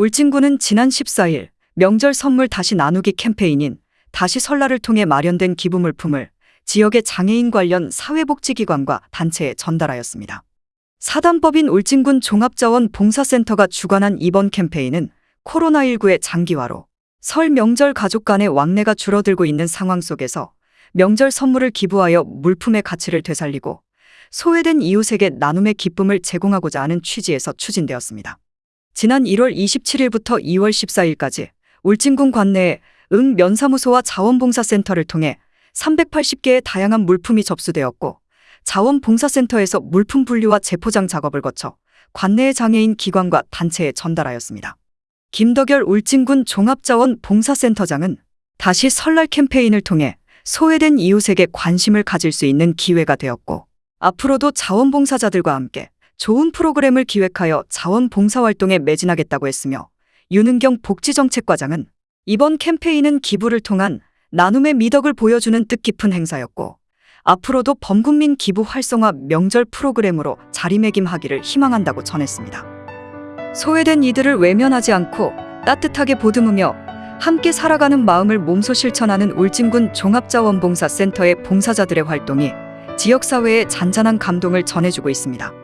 울진군은 지난 14일 명절 선물 다시 나누기 캠페인인 다시 설날을 통해 마련된 기부 물품을 지역의 장애인 관련 사회복지기관과 단체에 전달하였습니다. 사단법인 울진군 종합자원 봉사센터가 주관한 이번 캠페인은 코로나19의 장기화로 설 명절 가족 간의 왕래가 줄어들고 있는 상황 속에서 명절 선물을 기부하여 물품의 가치를 되살리고 소외된 이웃에게 나눔의 기쁨을 제공하고자 하는 취지에서 추진되었습니다. 지난 1월 27일부터 2월 14일까지 울진군 관내에 응 면사무소와 자원봉사센터를 통해 380개의 다양한 물품이 접수되었고 자원봉사센터에서 물품 분류와 재포장 작업을 거쳐 관내의 장애인 기관과 단체에 전달하였습니다. 김덕열 울진군 종합자원봉사센터장은 다시 설날 캠페인을 통해 소외된 이웃에게 관심을 가질 수 있는 기회가 되었고 앞으로도 자원봉사자들과 함께 좋은 프로그램을 기획하여 자원봉사활동에 매진하겠다고 했으며 윤은경 복지정책과장은 이번 캠페인은 기부를 통한 나눔의 미덕을 보여주는 뜻깊은 행사였고 앞으로도 범국민 기부 활성화 명절 프로그램으로 자리매김하기를 희망한다고 전했습니다. 소외된 이들을 외면하지 않고 따뜻하게 보듬으며 함께 살아가는 마음을 몸소 실천하는 울진군 종합자원봉사센터의 봉사자들의 활동이 지역사회에 잔잔한 감동을 전해주고 있습니다.